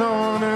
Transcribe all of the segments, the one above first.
the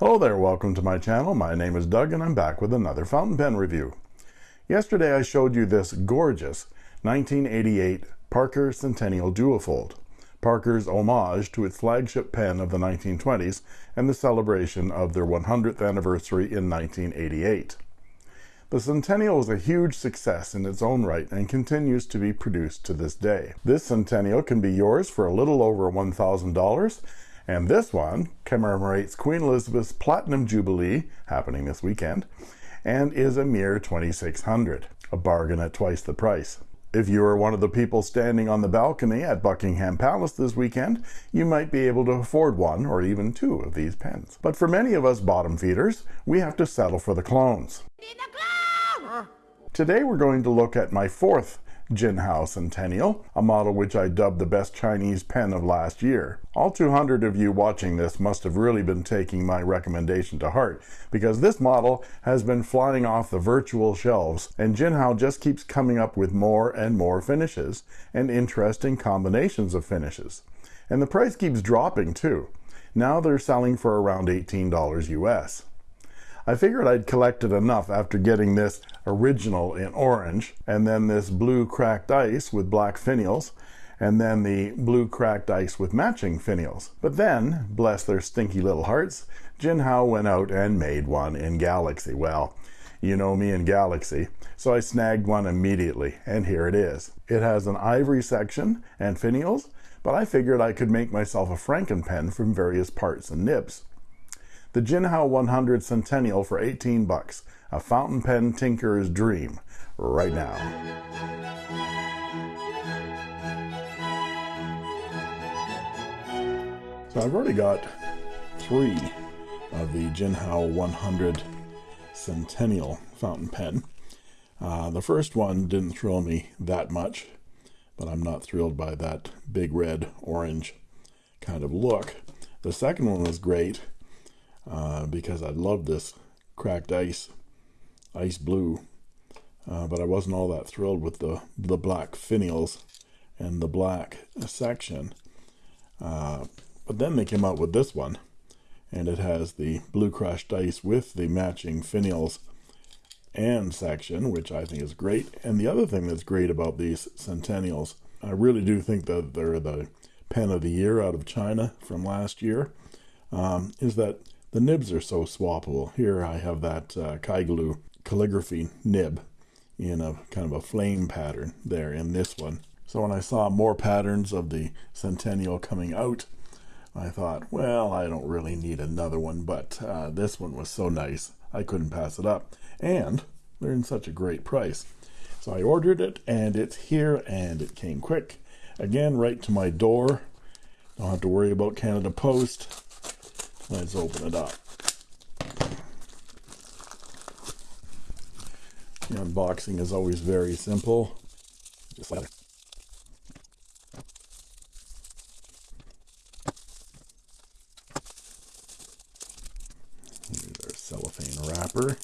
Hello there, welcome to my channel. My name is Doug and I'm back with another fountain pen review. Yesterday I showed you this gorgeous 1988 Parker Centennial Duofold, Parker's homage to its flagship pen of the 1920s and the celebration of their 100th anniversary in 1988. The Centennial was a huge success in its own right and continues to be produced to this day. This Centennial can be yours for a little over $1,000 and this one commemorates Queen Elizabeth's Platinum Jubilee, happening this weekend, and is a mere 2600 a bargain at twice the price. If you are one of the people standing on the balcony at Buckingham Palace this weekend, you might be able to afford one or even two of these pens. But for many of us bottom feeders, we have to settle for the clones. Today we're going to look at my fourth Jinhao Centennial, a model which I dubbed the best Chinese pen of last year. All 200 of you watching this must have really been taking my recommendation to heart, because this model has been flying off the virtual shelves, and Jinhao just keeps coming up with more and more finishes, and interesting combinations of finishes. And the price keeps dropping too. Now they're selling for around $18 US. I figured I'd collected enough after getting this original in orange, and then this blue cracked ice with black finials, and then the blue cracked ice with matching finials. But then, bless their stinky little hearts, Jinhao went out and made one in Galaxy. Well, you know me in Galaxy, so I snagged one immediately, and here it is. It has an ivory section and finials, but I figured I could make myself a Franken pen from various parts and nibs the Jinhao 100 Centennial for 18 bucks. A fountain pen tinkerer's dream. Right now. So I've already got three of the Jinhao 100 Centennial fountain pen. Uh, the first one didn't thrill me that much, but I'm not thrilled by that big red orange kind of look. The second one was great uh, because I love this cracked ice, ice blue, uh, but I wasn't all that thrilled with the, the black finials and the black section. Uh, but then they came out with this one, and it has the blue crushed ice with the matching finials and section, which I think is great. And the other thing that's great about these Centennials, I really do think that they're the pen of the year out of China from last year, um, is that the nibs are so swappable. Here I have that uh, Kaigelu calligraphy nib in a kind of a flame pattern there in this one. So when I saw more patterns of the Centennial coming out, I thought, well, I don't really need another one, but uh, this one was so nice, I couldn't pass it up. And they're in such a great price. So I ordered it, and it's here, and it came quick. Again, right to my door. Don't have to worry about Canada Post. Let's open it up. The unboxing is always very simple. Just. Here's our cellophane wrapper.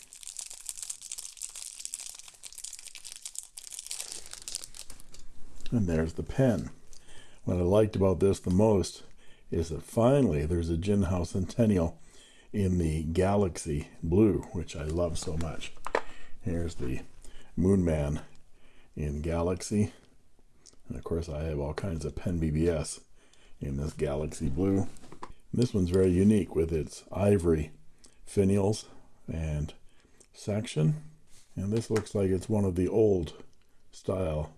And there's the pen. What I liked about this the most is that finally there's a Jinhao Centennial in the Galaxy Blue, which I love so much. Here's the Moon Man in Galaxy. And of course, I have all kinds of Pen BBS in this Galaxy Blue. This one's very unique with its ivory finials and section. And this looks like it's one of the old style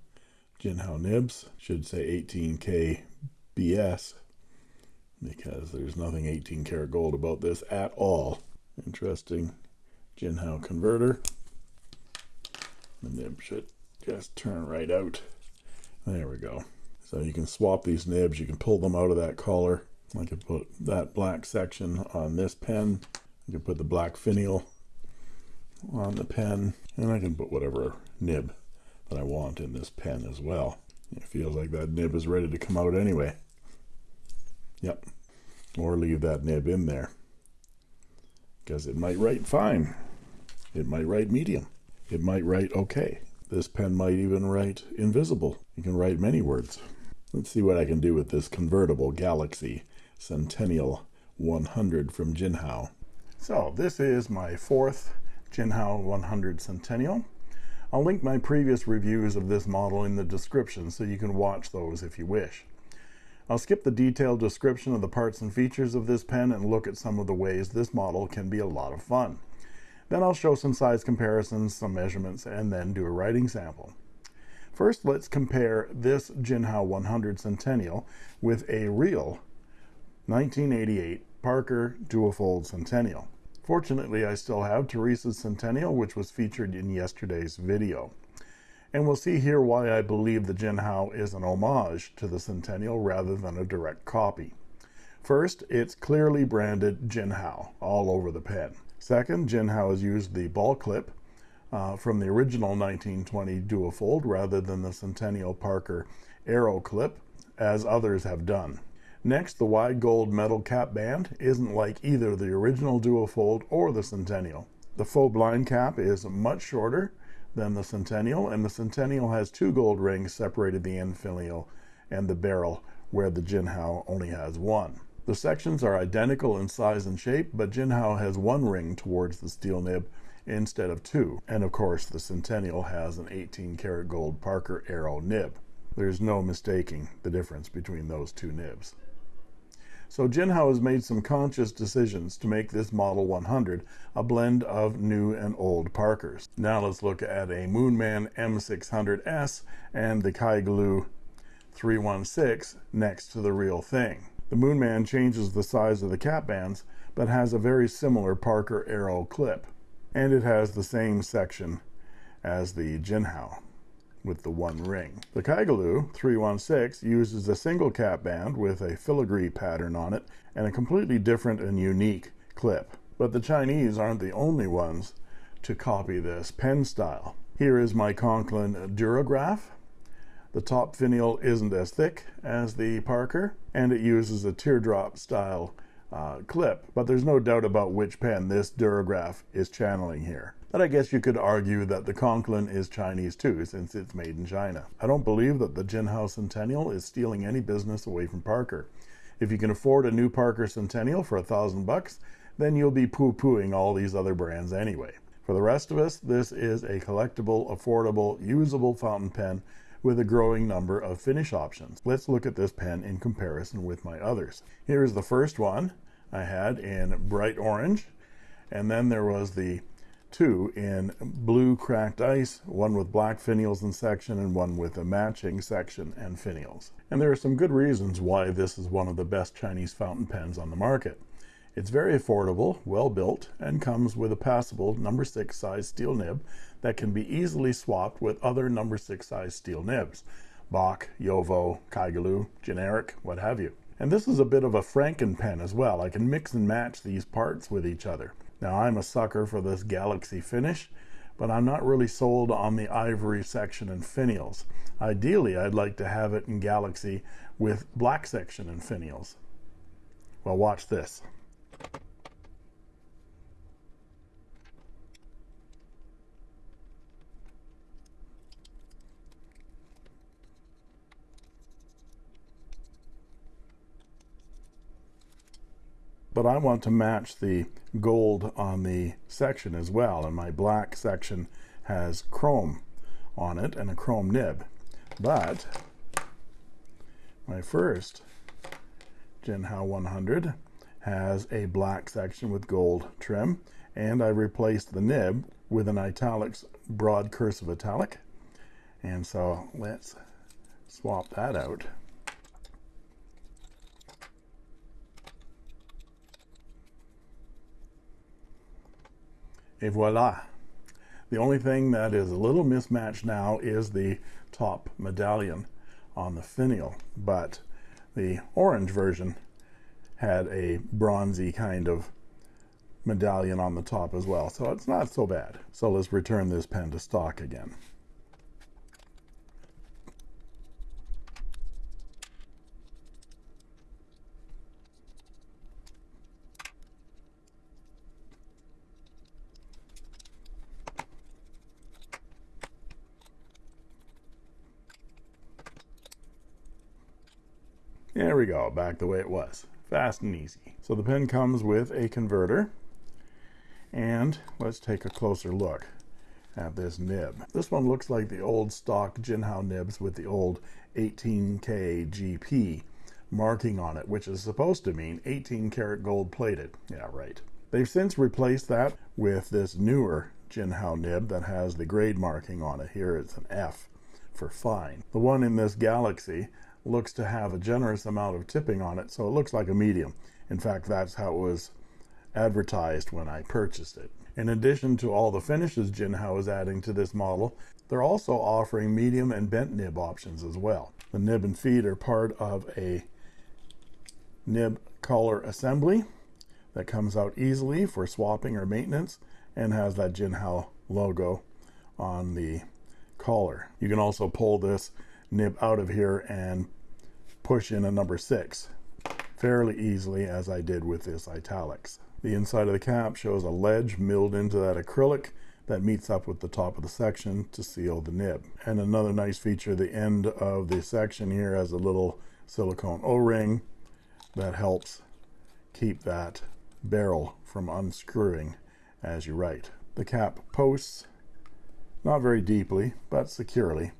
Jinhao nibs. Should say 18K BS because there's nothing 18 karat gold about this at all. Interesting Jinhao converter. The nib should just turn right out. There we go. So you can swap these nibs. You can pull them out of that collar. I can put that black section on this pen. You can put the black finial on the pen, and I can put whatever nib that I want in this pen as well. It feels like that nib is ready to come out anyway. Yep. Or leave that nib in there. Because it might write fine. It might write medium. It might write okay. This pen might even write invisible. You can write many words. Let's see what I can do with this convertible Galaxy Centennial 100 from Jinhao. So this is my fourth Jinhao 100 Centennial. I'll link my previous reviews of this model in the description so you can watch those if you wish. I'll skip the detailed description of the parts and features of this pen and look at some of the ways this model can be a lot of fun. Then I'll show some size comparisons, some measurements, and then do a writing sample. First, let's compare this Jinhao 100 Centennial with a real 1988 Parker Duofold Centennial. Fortunately, I still have Teresa's Centennial, which was featured in yesterday's video. And we'll see here why I believe the Jinhao is an homage to the Centennial rather than a direct copy. First, it's clearly branded Jinhao all over the pen. Second, Jinhao has used the ball clip uh, from the original 1920 Duofold rather than the Centennial Parker Arrow clip, as others have done. Next, the wide gold metal cap band isn't like either the original Duofold or the Centennial. The faux blind cap is much shorter than the Centennial, and the Centennial has two gold rings separated the end finial and the barrel, where the Jinhao only has one. The sections are identical in size and shape, but Jinhao has one ring towards the steel nib instead of two. And of course, the Centennial has an 18 karat gold Parker Arrow nib. There's no mistaking the difference between those two nibs. So Jinhao has made some conscious decisions to make this Model 100 a blend of new and old Parkers. Now let's look at a Moonman M600S and the Kaigelu 316 next to the real thing. The Moonman changes the size of the cap bands, but has a very similar Parker arrow clip. And it has the same section as the Jinhao with the one ring. The Kaigelu 316 uses a single cap band with a filigree pattern on it and a completely different and unique clip. But the Chinese aren't the only ones to copy this pen style. Here is my Conklin Durograph the top finial isn't as thick as the Parker, and it uses a teardrop style uh, clip, but there's no doubt about which pen this Durograph is channeling here. But I guess you could argue that the Conklin is Chinese too, since it's made in China. I don't believe that the Jinhao Centennial is stealing any business away from Parker. If you can afford a new Parker Centennial for a thousand bucks, then you'll be poo-pooing all these other brands anyway. For the rest of us, this is a collectible, affordable, usable fountain pen with a growing number of finish options. Let's look at this pen in comparison with my others. Here is the first one I had in bright orange, and then there was the two in blue cracked ice, one with black finials and section, and one with a matching section and finials. And there are some good reasons why this is one of the best Chinese fountain pens on the market. It's very affordable, well built, and comes with a passable number 6 size steel nib that can be easily swapped with other number 6 size steel nibs. Bock, Yovo, Kaigelu, generic, what have you. And this is a bit of a Franken pen as well. I can mix and match these parts with each other. Now I'm a sucker for this Galaxy finish, but I'm not really sold on the ivory section and finials. Ideally, I'd like to have it in Galaxy with black section and finials. Well, watch this. But I want to match the gold on the section as well and my black section has chrome on it and a chrome nib. But my first Jinhao 100 has a black section with gold trim and I replaced the nib with an Italix broad cursive italic. And so let's swap that out et voila the only thing that is a little mismatched now is the top medallion on the finial but the orange version had a bronzy kind of medallion on the top as well. So it's not so bad. So let's return this pen to stock again. There we go, back the way it was. Fast and easy. So the pen comes with a converter. And let's take a closer look at this nib. This one looks like the old stock Jinhao nibs with the old 18K GP marking on it, which is supposed to mean 18 karat gold plated. Yeah, right. They've since replaced that with this newer Jinhao nib that has the grade marking on it. Here it's an F for fine. The one in this Galaxy looks to have a generous amount of tipping on it, so it looks like a medium. In fact, that's how it was advertised when I purchased it. In addition to all the finishes Jinhao is adding to this model, they're also offering medium and bent nib options as well. The nib and feed are part of a nib collar assembly that comes out easily for swapping or maintenance and has that Jinhao logo on the collar. You can also pull this nib out of here and push in a number six fairly easily as I did with this Italix. The inside of the cap shows a ledge milled into that acrylic that meets up with the top of the section to seal the nib. And another nice feature, the end of the section here has a little silicone O-ring that helps keep that barrel from unscrewing as you write. The cap posts not very deeply, but securely,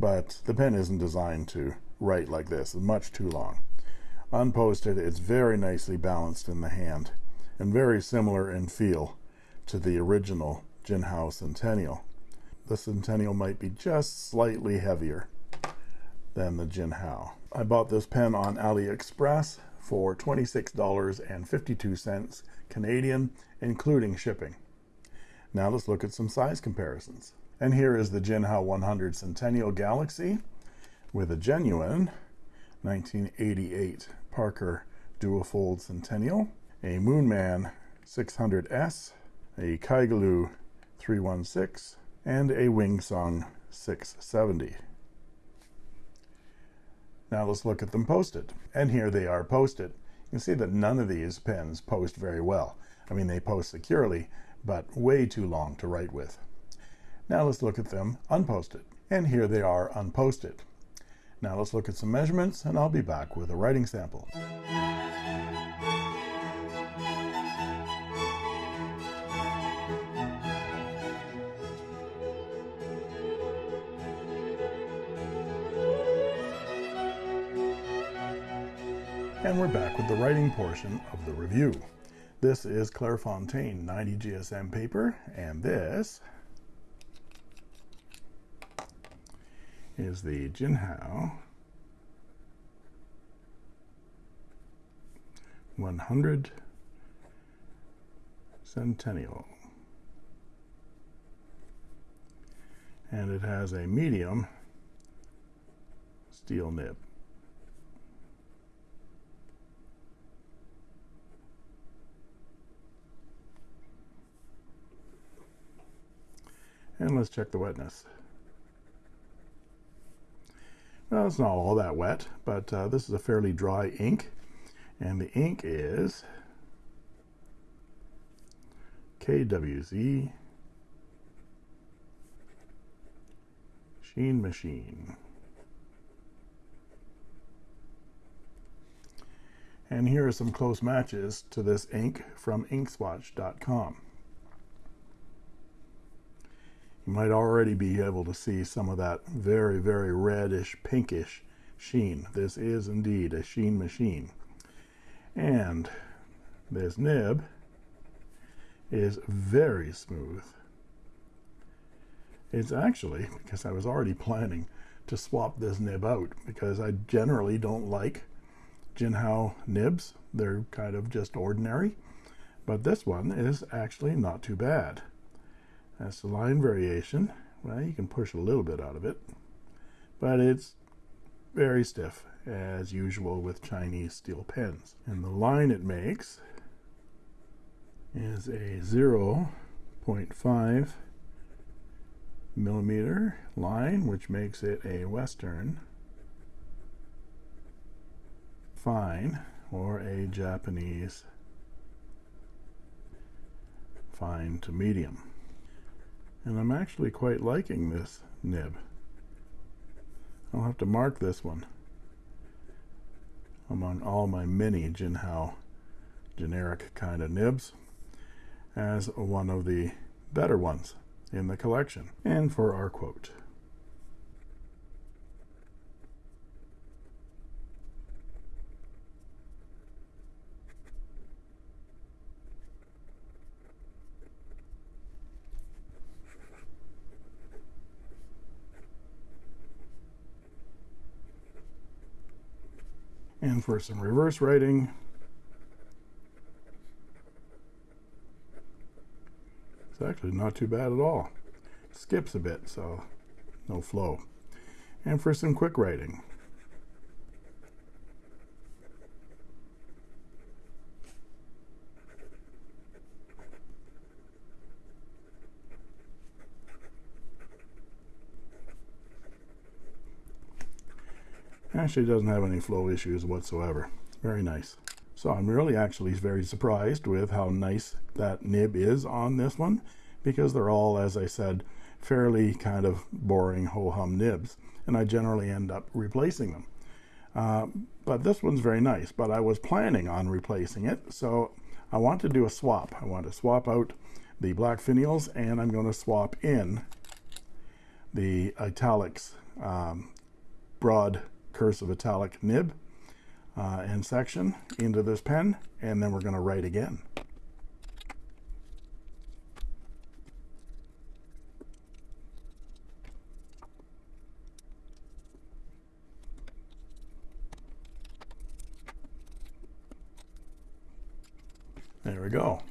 but the pen isn't designed to write like this. Much too long. Unposted, it's very nicely balanced in the hand and very similar in feel to the original Jinhao Centennial. The Centennial might be just slightly heavier than the Jinhao. I bought this pen on AliExpress for $26.52 Canadian, including shipping. Now let's look at some size comparisons. And here is the Jinhao 100 Centennial Galaxy with a genuine 1988 Parker Duofold Centennial, a Moonman 600S, a Kaigelu 316, and a Wingsung 670. Now let's look at them posted. And here they are posted. You can see that none of these pens post very well. I mean, they post securely, but way too long to write with. Now let's look at them unposted. And here they are unposted. Now let's look at some measurements and I'll be back with a writing sample. And we're back with the writing portion of the review. This is Clairefontaine 90 GSM paper, and this is the Jinhao 100 Centennial. And it has a medium steel nib. And let's check the wetness. Well, it's not all that wet, but uh, this is a fairly dry ink. And the ink is KWZ Sheen Machine. And here are some close matches to this ink from inkswatch.com. You might already be able to see some of that very, very reddish, pinkish sheen. This is indeed a sheen machine. And this nib is very smooth. It's actually, because I was already planning to swap this nib out, because I generally don't like Jinhao nibs. They're kind of just ordinary. But this one is actually not too bad. That's the line variation. Well, you can push a little bit out of it, but it's very stiff, as usual with Chinese steel pens. And the line it makes is a 0.5 millimeter line, which makes it a Western fine or a Japanese fine to medium. And I'm actually quite liking this nib. I'll have to mark this one among all my many Jinhao generic kind of nibs as one of the better ones in the collection. And for our quote. For some reverse writing, it's actually not too bad at all. It skips a bit, so no flow. And for some quick writing, Actually doesn't have any flow issues whatsoever. Very nice. So I'm really actually very surprised with how nice that nib is on this one because they're all, as I said, fairly kind of boring ho-hum nibs and I generally end up replacing them. Uh, but this one's very nice, but I was planning on replacing it. So I want to do a swap. I want to swap out the black finials and I'm going to swap in the Italix um, broad cursive italic nib uh, and section into this pen and then we're going to write again. There we go.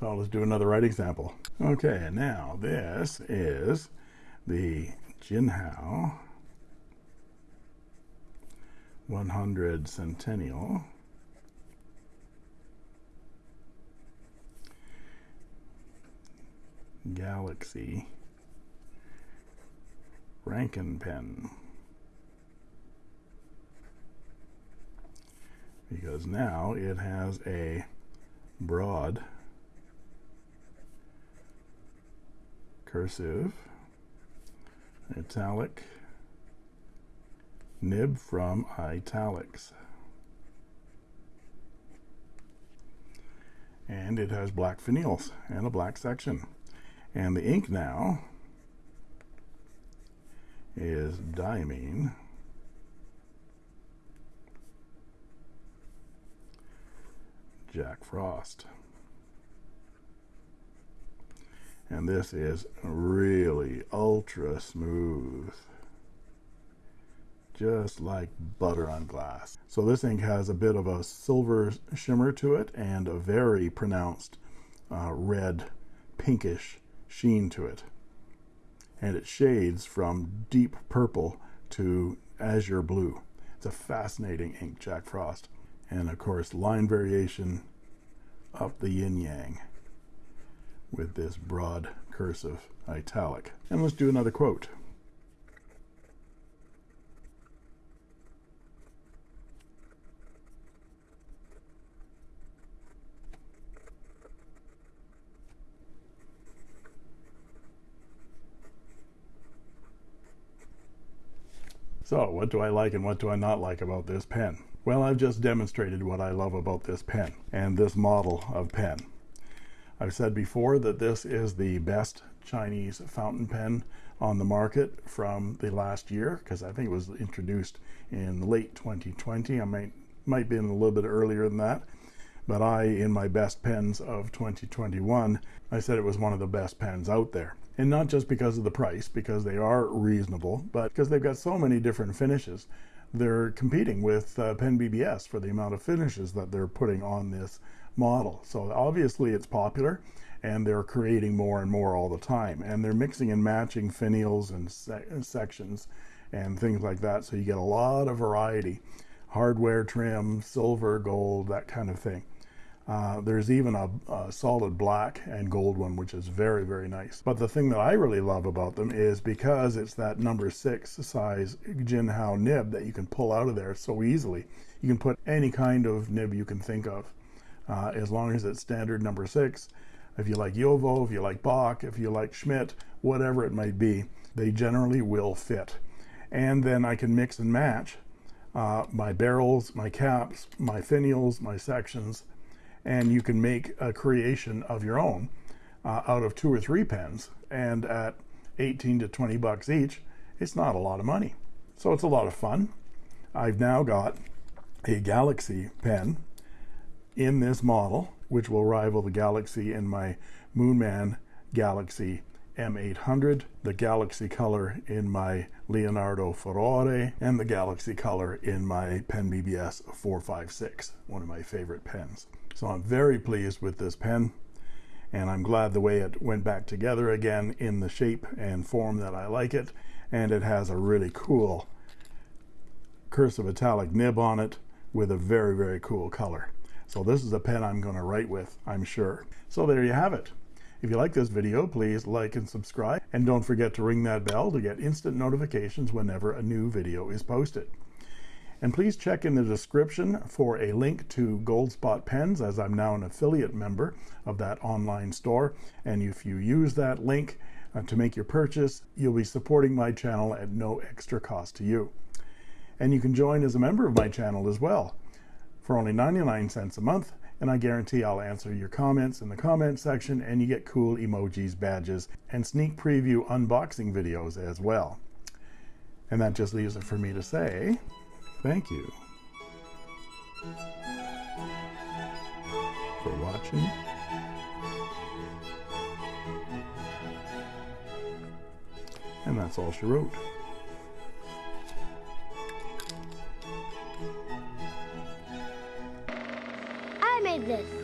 So let's do another writing sample. Okay, now this is the Jinhao 100 Centennial. Galaxy Franken pen. Because now it has a broad cursive italic nib from Italix. And it has black finials and a black section. And the ink now is diamine. Jack Frost. And this is really ultra smooth just like butter on glass. So this ink has a bit of a silver shimmer to it and a very pronounced uh, red pinkish sheen to it. And it shades from deep purple to azure blue. It's a fascinating ink, Jack Frost. And of course, line variation up the yin yang with this broad cursive italic. And let's do another quote. So what do I like and what do I not like about this pen? Well, I've just demonstrated what I love about this pen and this model of pen. I've said before that this is the best Chinese fountain pen on the market from the last year because I think it was introduced in late 2020. I might might be in a little bit earlier than that. But I, in my best pens of 2021, I said it was one of the best pens out there and not just because of the price because they are reasonable but because they've got so many different finishes they're competing with uh, pen bbs for the amount of finishes that they're putting on this model. So obviously it's popular and they're creating more and more all the time and they're mixing and matching finials and se sections and things like that. So you get a lot of variety. Hardware trim silver gold that kind of thing Uh, there's even a, a, solid black and gold one, which is very, very nice. But the thing that I really love about them is because it's that number six size Jinhao nib that you can pull out of there so easily. You can put any kind of nib you can think of, uh, as long as it's standard number six. If you like Yovo, if you like Bock, if you like Schmidt, whatever it might be, they generally will fit. And then I can mix and match uh, my barrels, my caps, my finials, my sections, and you can make a creation of your own uh, out of two or three pens and at 18 to 20 bucks each it's not a lot of money so it's a lot of fun I've now got a Galaxy pen in this model which will rival the Galaxy in my Moonman Galaxy M800, the Galaxy color in my Leonardo Furore, and the Galaxy color in my Pen BBS 456, one of my favorite pens. So I'm very pleased with this pen and I'm glad the way it went back together again in the shape and form that I like it and it has a really cool cursive italic nib on it with a very very cool color. So this is a pen I'm going to write with I'm sure. So there you have it. If you like this video please like and subscribe and don't forget to ring that bell to get instant notifications whenever a new video is posted and please check in the description for a link to Goldspot Pens as I'm now an affiliate member of that online store. And if you use that link uh, to make your purchase, you'll be supporting my channel at no extra cost to you. And you can join as a member of my channel as well for only 99 cents a month. And I guarantee I'll answer your comments in the comment section and you get cool emojis, badges, and sneak preview unboxing videos as well. And that just leaves it for me to say, Thank you for watching. And that's all she wrote. I made this.